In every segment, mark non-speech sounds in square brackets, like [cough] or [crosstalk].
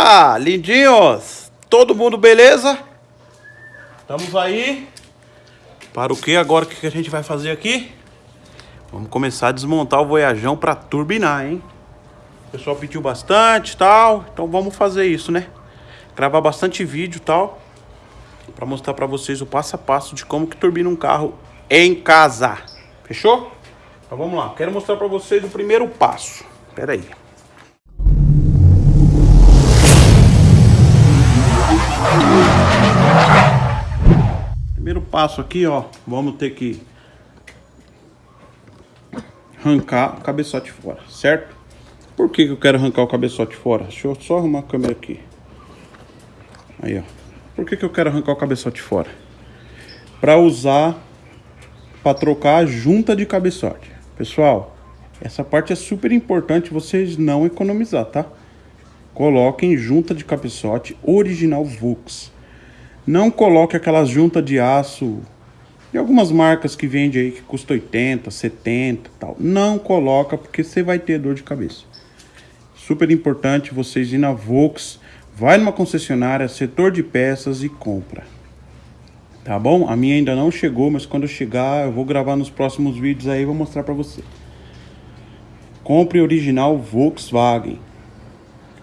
Opa, lindinhos! Todo mundo beleza? Estamos aí. Para o que agora? O que a gente vai fazer aqui? Vamos começar a desmontar o Voyajão para turbinar, hein? O pessoal pediu bastante tal, então vamos fazer isso, né? Gravar bastante vídeo tal, para mostrar para vocês o passo a passo de como que turbina um carro em casa. Fechou? Então vamos lá, quero mostrar para vocês o primeiro passo. Pera aí. Passo aqui, ó, vamos ter que arrancar o cabeçote fora, certo? Por que, que eu quero arrancar o cabeçote fora? Deixa eu só arrumar a câmera aqui. Aí, ó. Por que, que eu quero arrancar o cabeçote fora? Para usar, para trocar a junta de cabeçote. Pessoal, essa parte é super importante vocês não economizar, tá? Coloquem junta de cabeçote original Vux. Não coloque aquelas juntas de aço de algumas marcas que vende aí que custa 80, 70 tal. Não coloca porque você vai ter dor de cabeça. Super importante vocês ir na Vux, vai numa concessionária, setor de peças e compra. Tá bom? A minha ainda não chegou, mas quando chegar eu vou gravar nos próximos vídeos aí e vou mostrar para você. Compre original Volkswagen.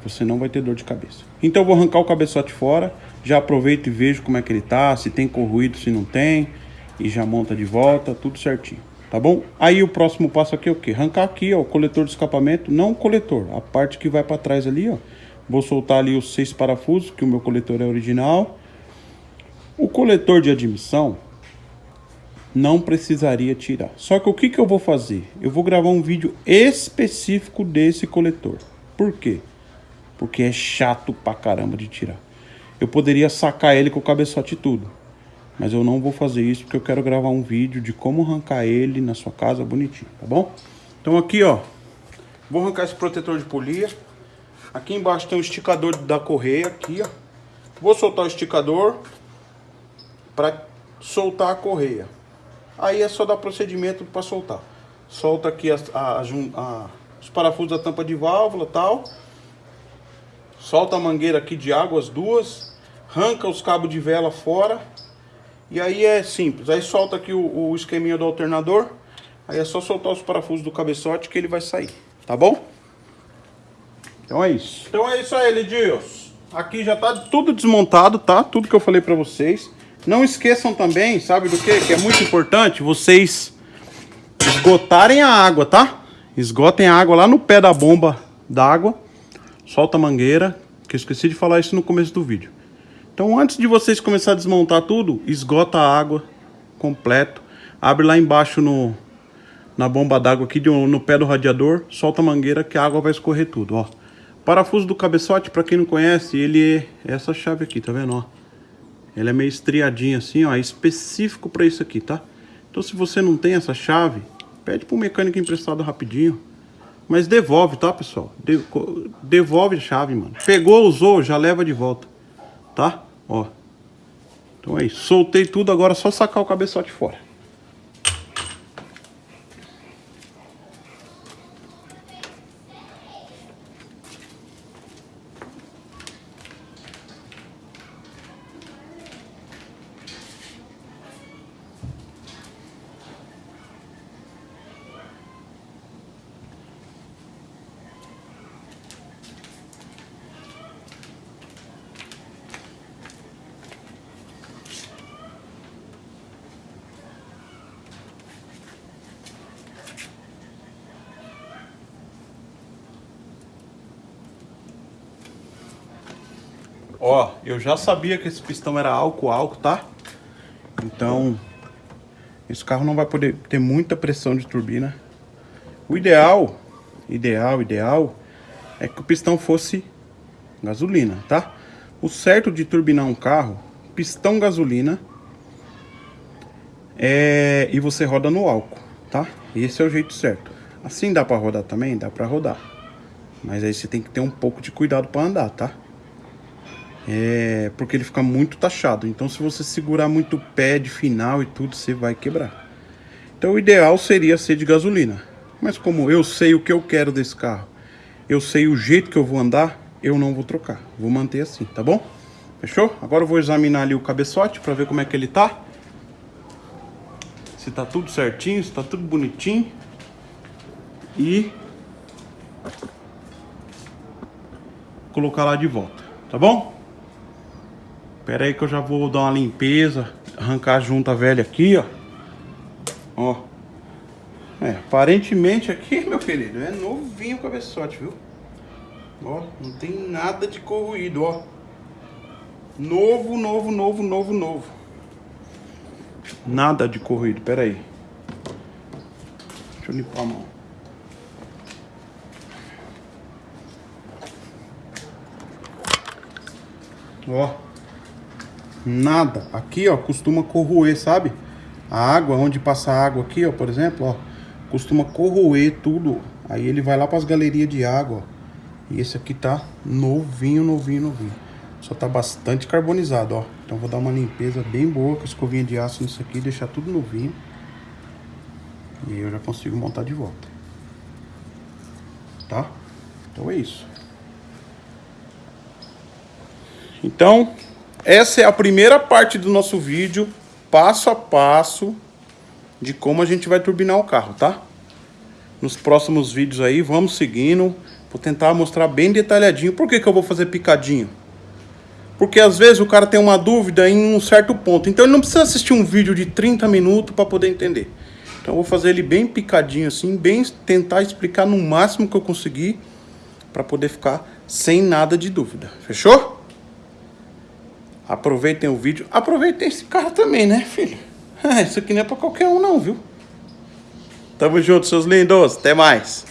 Você não vai ter dor de cabeça. Então eu vou arrancar o cabeçote fora. Já aproveito e vejo como é que ele tá. Se tem corroído, se não tem. E já monta de volta, tudo certinho. Tá bom? Aí o próximo passo aqui é o quê? Arrancar aqui, ó, o coletor de escapamento. Não o coletor, a parte que vai para trás ali, ó. Vou soltar ali os seis parafusos, que o meu coletor é original. O coletor de admissão, não precisaria tirar. Só que o que, que eu vou fazer? Eu vou gravar um vídeo específico desse coletor. Por quê? Porque é chato pra caramba de tirar. Eu poderia sacar ele com o cabeçote e tudo. Mas eu não vou fazer isso porque eu quero gravar um vídeo de como arrancar ele na sua casa bonitinho, tá bom? Então aqui, ó. Vou arrancar esse protetor de polia. Aqui embaixo tem um esticador da correia, aqui, ó. Vou soltar o esticador para soltar a correia. Aí é só dar procedimento para soltar. Solta aqui a, a, a, os parafusos da tampa de válvula tal. Solta a mangueira aqui de água, as duas. Arranca os cabos de vela fora. E aí é simples. Aí solta aqui o, o esqueminha do alternador. Aí é só soltar os parafusos do cabeçote que ele vai sair. Tá bom? Então é isso. Então é isso aí, Lidios. Aqui já tá tudo desmontado, tá? Tudo que eu falei pra vocês. Não esqueçam também, sabe do que? Que é muito importante vocês esgotarem a água, tá? Esgotem a água lá no pé da bomba d'água. Solta a mangueira, que eu esqueci de falar isso no começo do vídeo. Então antes de vocês começar a desmontar tudo, esgota a água completo. Abre lá embaixo no, na bomba d'água aqui no pé do radiador, solta a mangueira que a água vai escorrer tudo, ó. Parafuso do cabeçote, para quem não conhece, ele é essa chave aqui, tá vendo, ó? Ele é meio estriadinho assim, ó, é específico para isso aqui, tá? Então se você não tem essa chave, pede pro mecânico emprestado rapidinho. Mas devolve, tá, pessoal? De devolve a chave, mano. Pegou, usou, já leva de volta, tá? Ó. Então é isso. Soltei tudo, agora é só sacar o cabeçote fora. Ó, eu já sabia que esse pistão era álcool-álcool, tá? Então, esse carro não vai poder ter muita pressão de turbina. O ideal, ideal, ideal, é que o pistão fosse gasolina, tá? O certo de turbinar um carro, pistão gasolina, é... e você roda no álcool, tá? Esse é o jeito certo. Assim dá pra rodar também? Dá pra rodar. Mas aí você tem que ter um pouco de cuidado pra andar, tá? É, porque ele fica muito taxado. Então se você segurar muito o pé de final e tudo, você vai quebrar. Então o ideal seria ser de gasolina. Mas como eu sei o que eu quero desse carro, eu sei o jeito que eu vou andar, eu não vou trocar. Vou manter assim, tá bom? Fechou? Agora eu vou examinar ali o cabeçote para ver como é que ele tá. Se tá tudo certinho, se tá tudo bonitinho. E colocar lá de volta, tá bom? Pera aí que eu já vou dar uma limpeza, arrancar a junta velha aqui, ó. Ó. É, aparentemente aqui, [laughs] meu querido, é novinho o cabeçote, viu? Ó, não tem nada de corroído, ó. Novo, novo, novo, novo, novo. Nada de corroído, pera aí. Deixa eu limpar a mão. Ó. Nada. Aqui, ó, costuma corroer, sabe? A água, onde passa a água aqui, ó, por exemplo, ó. Costuma corroer tudo. Aí ele vai lá para as galerias de água, ó. E esse aqui tá novinho, novinho, novinho. Só tá bastante carbonizado, ó. Então vou dar uma limpeza bem boa com escovinha de aço nisso aqui, deixar tudo novinho. E aí eu já consigo montar de volta. Tá? Então é isso. Então, essa é a primeira parte do nosso vídeo, passo a passo, de como a gente vai turbinar o carro, tá? Nos próximos vídeos aí, vamos seguindo. Vou tentar mostrar bem detalhadinho. Por que, que eu vou fazer picadinho? Porque às vezes o cara tem uma dúvida em um certo ponto. Então ele não precisa assistir um vídeo de 30 minutos para poder entender. Então eu vou fazer ele bem picadinho assim, bem tentar explicar no máximo que eu conseguir para poder ficar sem nada de dúvida. Fechou? Aproveitem o vídeo. Aproveitem esse cara também, né, filho? [laughs] isso aqui não é pra qualquer um não, viu? Tamo junto, seus lindos. Até mais.